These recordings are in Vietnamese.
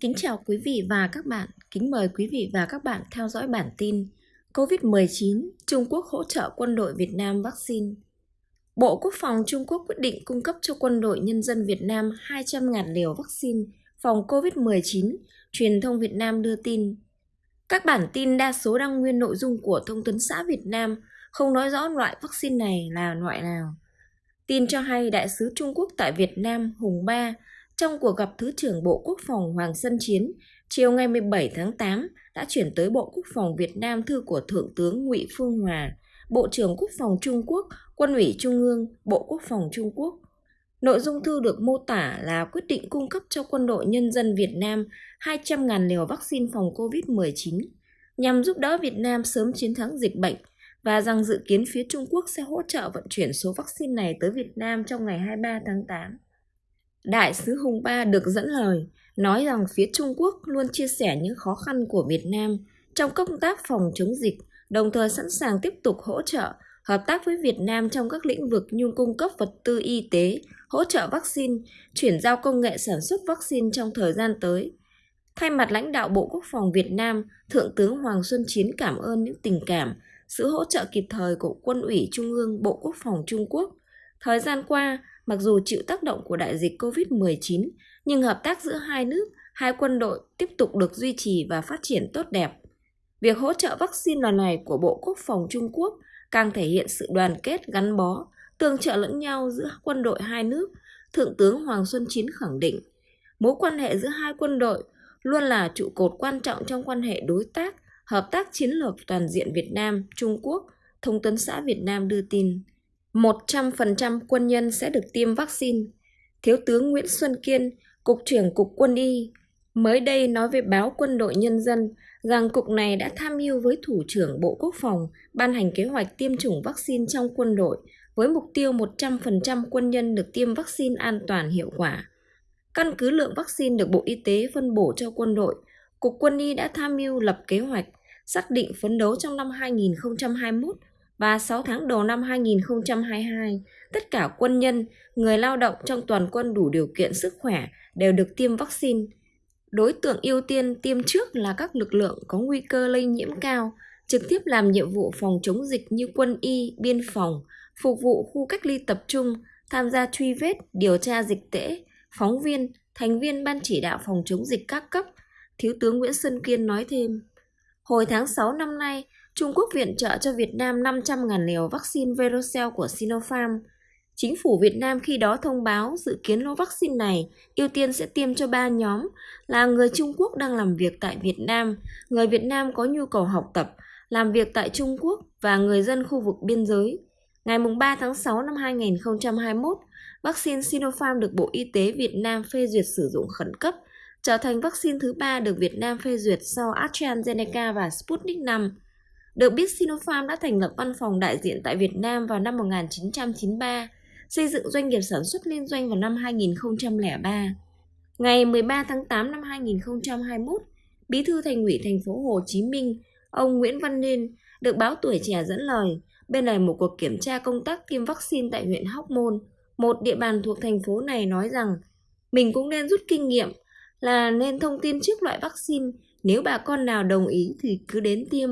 Kính chào quý vị và các bạn. Kính mời quý vị và các bạn theo dõi bản tin COVID-19, Trung Quốc hỗ trợ quân đội Việt Nam vaccine. Bộ Quốc phòng Trung Quốc quyết định cung cấp cho quân đội nhân dân Việt Nam 200.000 liều vaccine phòng COVID-19, truyền thông Việt Nam đưa tin. Các bản tin đa số đăng nguyên nội dung của Thông tấn xã Việt Nam không nói rõ loại vaccine này là loại nào. Tin cho hay Đại sứ Trung Quốc tại Việt Nam Hùng Ba trong cuộc gặp Thứ trưởng Bộ Quốc phòng Hoàng Xuân Chiến chiều ngày 17 tháng 8 đã chuyển tới Bộ Quốc phòng Việt Nam thư của Thượng tướng Ngụy Phương Hòa, Bộ trưởng Quốc phòng Trung Quốc, Quân ủy Trung ương, Bộ Quốc phòng Trung Quốc. Nội dung thư được mô tả là quyết định cung cấp cho quân đội nhân dân Việt Nam 200.000 liều vaccine phòng COVID-19 nhằm giúp đỡ Việt Nam sớm chiến thắng dịch bệnh và rằng dự kiến phía Trung Quốc sẽ hỗ trợ vận chuyển số vaccine này tới Việt Nam trong ngày 23 tháng 8. Đại sứ Hùng Ba được dẫn lời, nói rằng phía Trung Quốc luôn chia sẻ những khó khăn của Việt Nam trong công tác phòng chống dịch, đồng thời sẵn sàng tiếp tục hỗ trợ, hợp tác với Việt Nam trong các lĩnh vực như cung cấp vật tư y tế, hỗ trợ vaccine, chuyển giao công nghệ sản xuất vaccine trong thời gian tới. Thay mặt lãnh đạo Bộ Quốc phòng Việt Nam, Thượng tướng Hoàng Xuân Chiến cảm ơn những tình cảm, sự hỗ trợ kịp thời của Quân ủy Trung ương Bộ Quốc phòng Trung Quốc. Thời gian qua, mặc dù chịu tác động của đại dịch COVID-19, nhưng hợp tác giữa hai nước, hai quân đội tiếp tục được duy trì và phát triển tốt đẹp. Việc hỗ trợ vaccine lần này của Bộ Quốc phòng Trung Quốc càng thể hiện sự đoàn kết gắn bó, tương trợ lẫn nhau giữa quân đội hai nước, Thượng tướng Hoàng Xuân Chiến khẳng định, mối quan hệ giữa hai quân đội luôn là trụ cột quan trọng trong quan hệ đối tác, hợp tác chiến lược toàn diện Việt Nam, Trung Quốc, Thông tấn xã Việt Nam đưa tin. 100% quân nhân sẽ được tiêm vaccine. Thiếu tướng Nguyễn Xuân Kiên, Cục trưởng Cục Quân y, mới đây nói với báo Quân đội Nhân dân rằng cục này đã tham mưu với Thủ trưởng Bộ Quốc phòng ban hành kế hoạch tiêm chủng vaccine trong quân đội với mục tiêu 100% quân nhân được tiêm vaccine an toàn hiệu quả. Căn cứ lượng vaccine được Bộ Y tế phân bổ cho quân đội, Cục Quân y đã tham mưu lập kế hoạch, xác định phấn đấu trong năm 2021 và 6 tháng đầu năm 2022, tất cả quân nhân, người lao động trong toàn quân đủ điều kiện sức khỏe đều được tiêm vaccine. Đối tượng ưu tiên tiêm trước là các lực lượng có nguy cơ lây nhiễm cao, trực tiếp làm nhiệm vụ phòng chống dịch như quân y, biên phòng, phục vụ khu cách ly tập trung, tham gia truy vết, điều tra dịch tễ, phóng viên, thành viên ban chỉ đạo phòng chống dịch các cấp, Thiếu tướng Nguyễn Xuân Kiên nói thêm. Hồi tháng 6 năm nay, Trung Quốc viện trợ cho Việt Nam 500.000 liều vaccine Verocell của Sinopharm. Chính phủ Việt Nam khi đó thông báo dự kiến lô vaccine này ưu tiên sẽ tiêm cho ba nhóm là người Trung Quốc đang làm việc tại Việt Nam, người Việt Nam có nhu cầu học tập, làm việc tại Trung Quốc và người dân khu vực biên giới. Ngày 3 tháng 6 năm 2021, vaccine Sinopharm được Bộ Y tế Việt Nam phê duyệt sử dụng khẩn cấp, trở thành vaccine thứ ba được Việt Nam phê duyệt sau AstraZeneca và Sputnik V. Được biết Sinopharm đã thành lập văn phòng đại diện tại Việt Nam vào năm 1993, xây dựng doanh nghiệp sản xuất liên doanh vào năm 2003. Ngày 13 tháng 8 năm 2021, Bí thư Thành ủy thành phố Hồ Chí Minh, ông Nguyễn Văn Nên được báo Tuổi Trẻ dẫn lời bên này một cuộc kiểm tra công tác tiêm vaccine tại huyện Hóc Môn, một địa bàn thuộc thành phố này nói rằng mình cũng nên rút kinh nghiệm là nên thông tin trước loại vaccine, nếu bà con nào đồng ý thì cứ đến tiêm.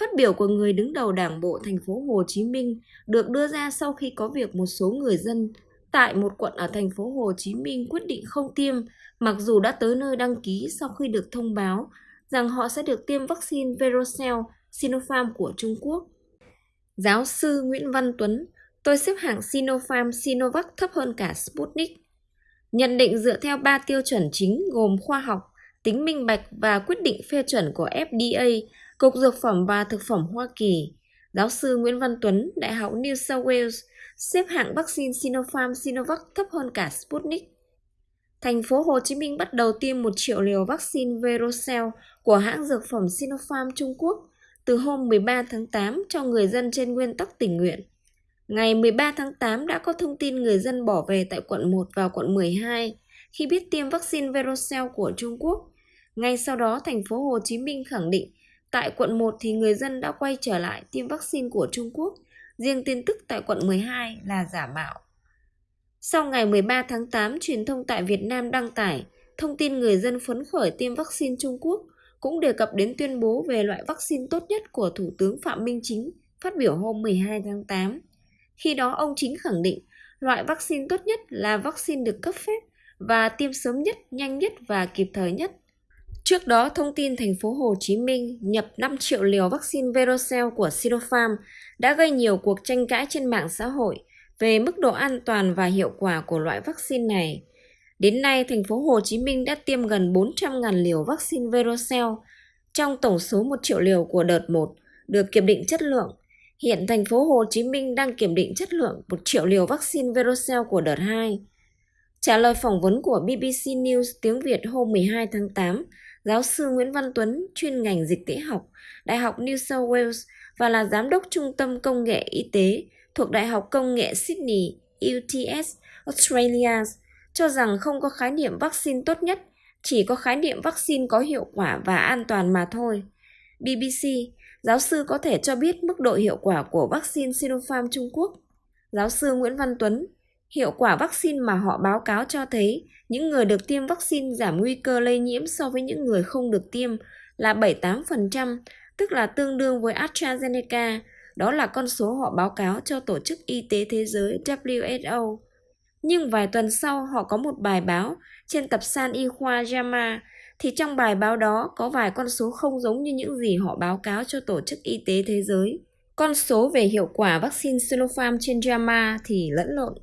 Phát biểu của người đứng đầu Đảng bộ thành phố Hồ Chí Minh được đưa ra sau khi có việc một số người dân tại một quận ở thành phố Hồ Chí Minh quyết định không tiêm mặc dù đã tới nơi đăng ký sau khi được thông báo rằng họ sẽ được tiêm vaccine Verocell Sinopharm của Trung Quốc. Giáo sư Nguyễn Văn Tuấn, tôi xếp hạng Sinopharm Sinovac thấp hơn cả Sputnik. Nhận định dựa theo 3 tiêu chuẩn chính gồm khoa học, tính minh bạch và quyết định phê chuẩn của FDA Cục Dược phẩm và Thực phẩm Hoa Kỳ, giáo sư Nguyễn Văn Tuấn, Đại học New South Wales, xếp hạng vaccine Sinopharm Sinovac thấp hơn cả Sputnik. Thành phố Hồ Chí Minh bắt đầu tiêm 1 triệu liều vaccine Verocell của hãng dược phẩm Sinopharm Trung Quốc từ hôm 13 tháng 8 cho người dân trên nguyên tắc tình nguyện. Ngày 13 tháng 8 đã có thông tin người dân bỏ về tại quận 1 và quận 12 khi biết tiêm vaccine Verocell của Trung Quốc. Ngay sau đó, thành phố Hồ Chí Minh khẳng định Tại quận 1 thì người dân đã quay trở lại tiêm vaccine của Trung Quốc, riêng tin tức tại quận 12 là giả mạo. Sau ngày 13 tháng 8, truyền thông tại Việt Nam đăng tải thông tin người dân phấn khởi tiêm vaccine Trung Quốc cũng đề cập đến tuyên bố về loại vaccine tốt nhất của Thủ tướng Phạm Minh Chính phát biểu hôm 12 tháng 8. Khi đó ông Chính khẳng định loại vaccine tốt nhất là vaccine được cấp phép và tiêm sớm nhất, nhanh nhất và kịp thời nhất. Trước đó, thông tin thành phố Hồ Chí Minh nhập 5 triệu liều vaccine Verocell của Sinopharm đã gây nhiều cuộc tranh cãi trên mạng xã hội về mức độ an toàn và hiệu quả của loại vaccine này. Đến nay, thành phố Hồ Chí Minh đã tiêm gần 400.000 liều vaccine Verocell trong tổng số 1 triệu liều của đợt 1 được kiểm định chất lượng. Hiện thành phố Hồ Chí Minh đang kiểm định chất lượng 1 triệu liều vaccine Verocell của đợt 2. Trả lời phỏng vấn của BBC News tiếng Việt hôm 12 tháng 8, giáo sư Nguyễn Văn Tuấn, chuyên ngành dịch tễ học, Đại học New South Wales và là giám đốc Trung tâm Công nghệ Y tế thuộc Đại học Công nghệ Sydney, UTS, Australia, cho rằng không có khái niệm vaccine tốt nhất, chỉ có khái niệm vaccine có hiệu quả và an toàn mà thôi. BBC, giáo sư có thể cho biết mức độ hiệu quả của vaccine Sinopharm Trung Quốc. Giáo sư Nguyễn Văn Tuấn, hiệu quả vaccine mà họ báo cáo cho thấy những người được tiêm vaccine giảm nguy cơ lây nhiễm so với những người không được tiêm là 78%, tức là tương đương với AstraZeneca. Đó là con số họ báo cáo cho Tổ chức Y tế Thế giới WHO. Nhưng vài tuần sau họ có một bài báo trên tập san y khoa JAMA thì trong bài báo đó có vài con số không giống như những gì họ báo cáo cho Tổ chức Y tế Thế giới. Con số về hiệu quả vaccine Sinopharm trên JAMA thì lẫn lộn,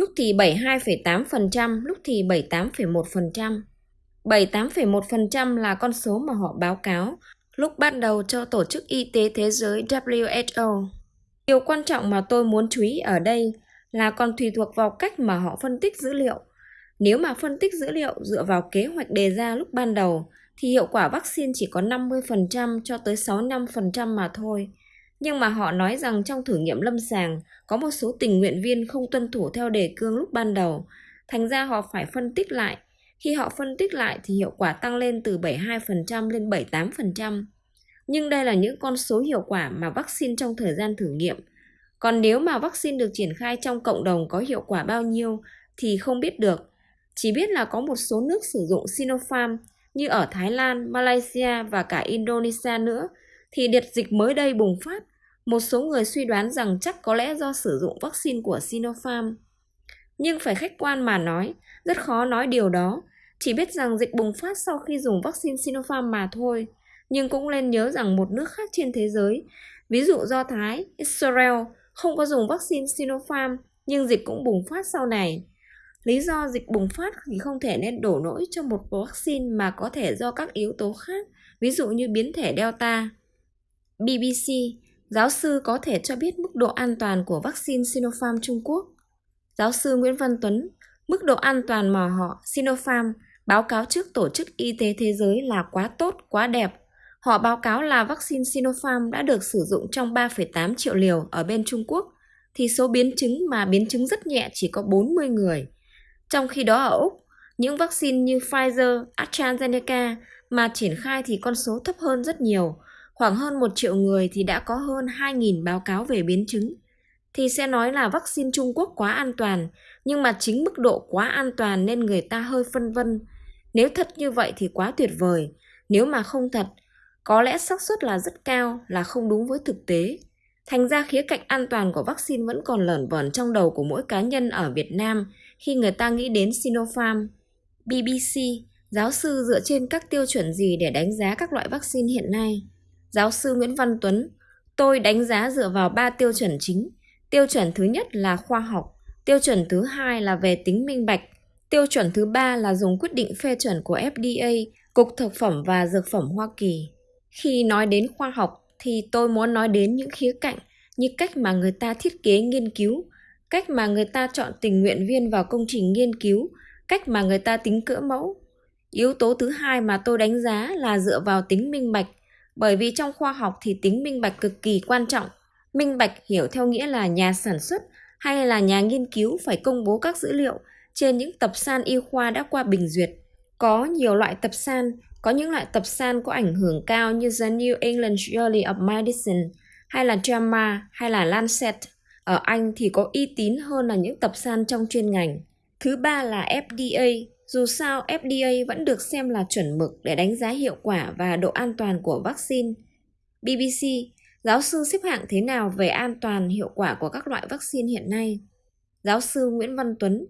lúc thì 72,8%, lúc thì 78,1%. 78,1% là con số mà họ báo cáo lúc ban đầu cho Tổ chức Y tế Thế giới WHO. Điều quan trọng mà tôi muốn chú ý ở đây là còn tùy thuộc vào cách mà họ phân tích dữ liệu. Nếu mà phân tích dữ liệu dựa vào kế hoạch đề ra lúc ban đầu thì hiệu quả vaccine chỉ có 50% cho tới 65% mà thôi. Nhưng mà họ nói rằng trong thử nghiệm lâm sàng có một số tình nguyện viên không tuân thủ theo đề cương lúc ban đầu, thành ra họ phải phân tích lại. Khi họ phân tích lại thì hiệu quả tăng lên từ 72% lên 78%. Nhưng đây là những con số hiệu quả mà vaccine trong thời gian thử nghiệm còn nếu mà vaccine được triển khai trong cộng đồng có hiệu quả bao nhiêu thì không biết được. Chỉ biết là có một số nước sử dụng Sinopharm như ở Thái Lan, Malaysia và cả Indonesia nữa thì đợt dịch mới đây bùng phát. Một số người suy đoán rằng chắc có lẽ do sử dụng vaccine của Sinopharm. Nhưng phải khách quan mà nói, rất khó nói điều đó. Chỉ biết rằng dịch bùng phát sau khi dùng vaccine Sinopharm mà thôi. Nhưng cũng nên nhớ rằng một nước khác trên thế giới, ví dụ Do Thái, Israel, không có dùng vaccine Sinopharm nhưng dịch cũng bùng phát sau này. Lý do dịch bùng phát thì không thể nên đổ lỗi cho một vaccine mà có thể do các yếu tố khác, ví dụ như biến thể Delta. BBC, giáo sư có thể cho biết mức độ an toàn của vaccine Sinopharm Trung Quốc. Giáo sư Nguyễn Văn Tuấn, mức độ an toàn mà họ Sinopharm báo cáo trước Tổ chức Y tế Thế giới là quá tốt, quá đẹp, Họ báo cáo là vaccine Sinopharm đã được sử dụng trong 3,8 triệu liều ở bên Trung Quốc, thì số biến chứng mà biến chứng rất nhẹ chỉ có 40 người. Trong khi đó ở Úc, những vaccine như Pfizer, AstraZeneca mà triển khai thì con số thấp hơn rất nhiều. Khoảng hơn 1 triệu người thì đã có hơn 2.000 báo cáo về biến chứng. Thì sẽ nói là vaccine Trung Quốc quá an toàn, nhưng mà chính mức độ quá an toàn nên người ta hơi phân vân. Nếu thật như vậy thì quá tuyệt vời. Nếu mà không thật có lẽ xác suất là rất cao là không đúng với thực tế. Thành ra khía cạnh an toàn của vaccine vẫn còn lởn vởn trong đầu của mỗi cá nhân ở Việt Nam khi người ta nghĩ đến Sinopharm. BBC, giáo sư dựa trên các tiêu chuẩn gì để đánh giá các loại vaccine hiện nay? Giáo sư Nguyễn Văn Tuấn, tôi đánh giá dựa vào 3 tiêu chuẩn chính. Tiêu chuẩn thứ nhất là khoa học, tiêu chuẩn thứ hai là về tính minh bạch, tiêu chuẩn thứ ba là dùng quyết định phê chuẩn của FDA, Cục Thực phẩm và Dược phẩm Hoa Kỳ. Khi nói đến khoa học thì tôi muốn nói đến những khía cạnh như cách mà người ta thiết kế nghiên cứu, cách mà người ta chọn tình nguyện viên vào công trình nghiên cứu, cách mà người ta tính cỡ mẫu. Yếu tố thứ hai mà tôi đánh giá là dựa vào tính minh bạch, bởi vì trong khoa học thì tính minh bạch cực kỳ quan trọng. Minh bạch hiểu theo nghĩa là nhà sản xuất hay là nhà nghiên cứu phải công bố các dữ liệu trên những tập san y khoa đã qua bình duyệt. Có nhiều loại tập san có những loại tập san có ảnh hưởng cao như The New England Journal of Medicine hay là JAMA hay là Lancet. Ở Anh thì có uy tín hơn là những tập san trong chuyên ngành. Thứ ba là FDA, dù sao, FDA vẫn được xem là chuẩn mực để đánh giá hiệu quả và độ an toàn của vaccine. BBC, giáo sư xếp hạng thế nào về an toàn hiệu quả của các loại vaccine hiện nay? Giáo sư Nguyễn Văn Tuấn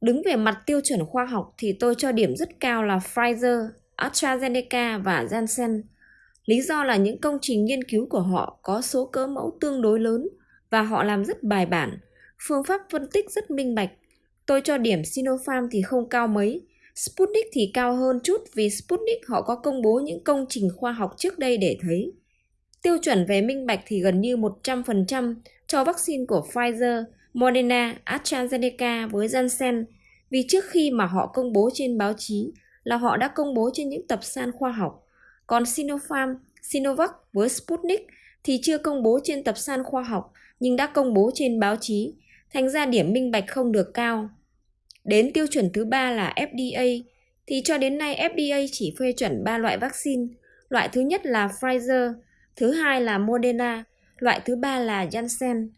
Đứng về mặt tiêu chuẩn khoa học thì tôi cho điểm rất cao là Pfizer, AstraZeneca và Janssen. Lý do là những công trình nghiên cứu của họ có số cỡ mẫu tương đối lớn và họ làm rất bài bản, phương pháp phân tích rất minh bạch. Tôi cho điểm Sinopharm thì không cao mấy, Sputnik thì cao hơn chút vì Sputnik họ có công bố những công trình khoa học trước đây để thấy. Tiêu chuẩn về minh bạch thì gần như 100% cho vaccine của Pfizer, Moderna, AstraZeneca với Janssen vì trước khi mà họ công bố trên báo chí là họ đã công bố trên những tập san khoa học. Còn Sinopharm, Sinovac với Sputnik thì chưa công bố trên tập san khoa học nhưng đã công bố trên báo chí, thành ra điểm minh bạch không được cao. Đến tiêu chuẩn thứ ba là FDA, thì cho đến nay FDA chỉ phê chuẩn 3 loại vaccine. Loại thứ nhất là Pfizer, thứ hai là Moderna, loại thứ ba là Janssen.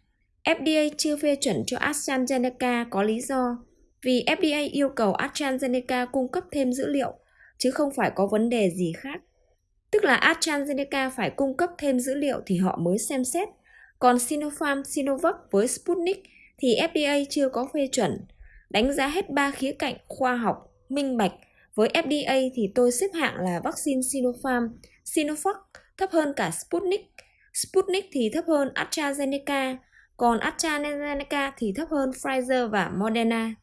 FDA chưa phê chuẩn cho AstraZeneca có lý do vì FDA yêu cầu AstraZeneca cung cấp thêm dữ liệu, chứ không phải có vấn đề gì khác. Tức là AstraZeneca phải cung cấp thêm dữ liệu thì họ mới xem xét. Còn Sinopharm, Sinovac với Sputnik thì FDA chưa có phê chuẩn. Đánh giá hết ba khía cạnh khoa học, minh bạch. Với FDA thì tôi xếp hạng là vaccine Sinopharm, Sinovac thấp hơn cả Sputnik. Sputnik thì thấp hơn AstraZeneca, còn AstraZeneca thì thấp hơn Pfizer và Moderna.